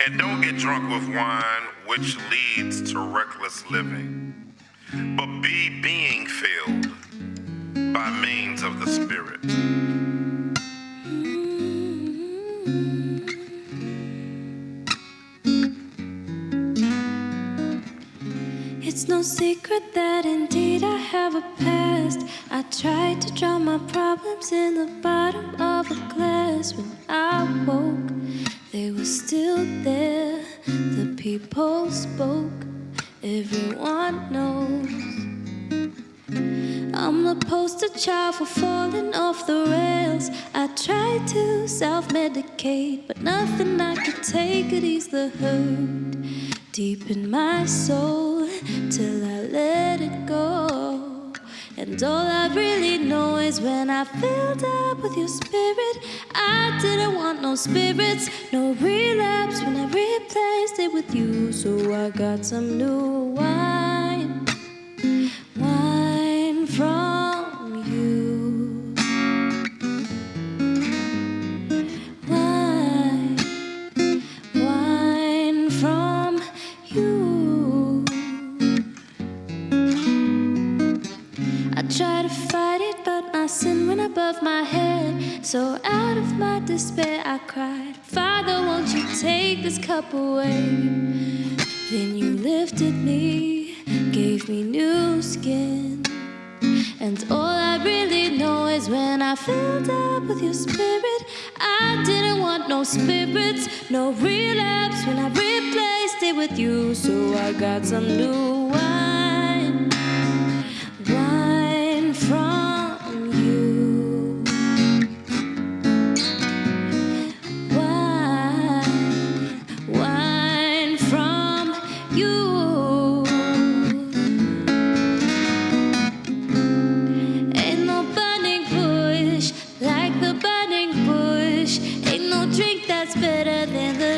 And don't get drunk with wine, which leads to reckless living, but be being filled by means of the Spirit. It's no secret that indeed I have a past. I tried to drown my problems in the bottom of a glass. When I woke, they were still there. The people spoke, everyone knows. I'm the poster child for falling off the rails. I tried to self medicate, but nothing I could take could ease the hurt deep in my soul till I let it go. And all I really know is when I filled up with your spirit, I didn't want no spirits, no relapse when I replaced it with you. So I got some new wine, wine from you. Wine, wine from you. I try to fight my sin went above my head. So out of my despair, I cried, Father, won't you take this cup away? Then you lifted me, gave me new skin. And all I really know is when I filled up with your spirit, I didn't want no spirits, no relapse when I replaced it with you. So I got some new wine, better than the